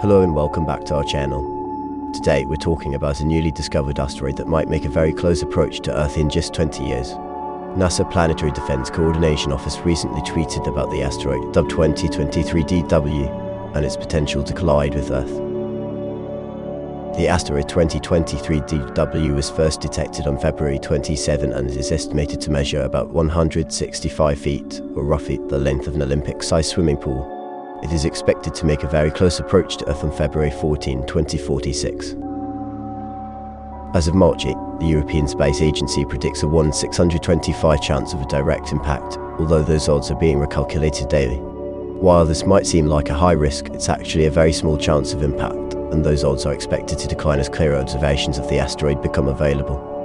Hello and welcome back to our channel. Today we're talking about a newly discovered asteroid that might make a very close approach to Earth in just 20 years. NASA Planetary Defense Coordination Office recently tweeted about the asteroid dubbed 2023 DW and its potential to collide with Earth. The asteroid 2023 DW was first detected on February 27 and is estimated to measure about 165 feet, or roughly the length of an Olympic-sized swimming pool. It is expected to make a very close approach to Earth on February 14, 2046. As of March 8, the European Space Agency predicts a 1 625 chance of a direct impact, although those odds are being recalculated daily. While this might seem like a high risk, it's actually a very small chance of impact, and those odds are expected to decline as clearer observations of the asteroid become available.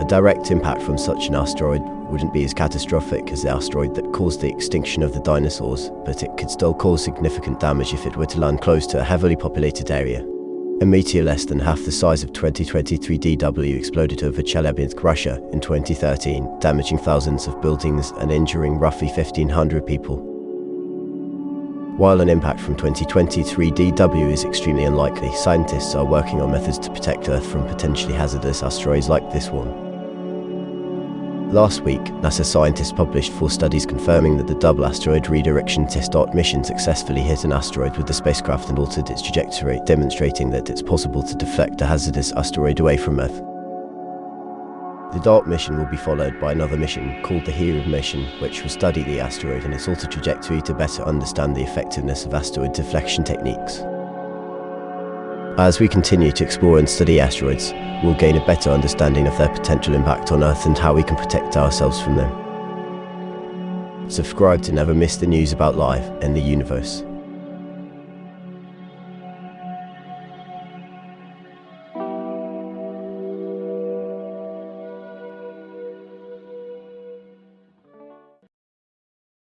A direct impact from such an asteroid wouldn't be as catastrophic as the asteroid that caused the extinction of the dinosaurs, but it could still cause significant damage if it were to land close to a heavily populated area. A meteor less than half the size of 2023 DW exploded over Chelyabinsk, Russia in 2013, damaging thousands of buildings and injuring roughly 1,500 people. While an impact from 2023 DW is extremely unlikely, scientists are working on methods to protect Earth from potentially hazardous asteroids like this one. Last week, NASA scientists published four studies confirming that the double asteroid redirection test DART mission successfully hit an asteroid with the spacecraft and altered its trajectory, demonstrating that it's possible to deflect a hazardous asteroid away from Earth. The DART mission will be followed by another mission called the HERA mission, which will study the asteroid and its altered trajectory to better understand the effectiveness of asteroid deflection techniques. As we continue to explore and study asteroids, we'll gain a better understanding of their potential impact on Earth and how we can protect ourselves from them. Subscribe to never miss the news about life and the universe.